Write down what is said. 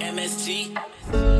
MST.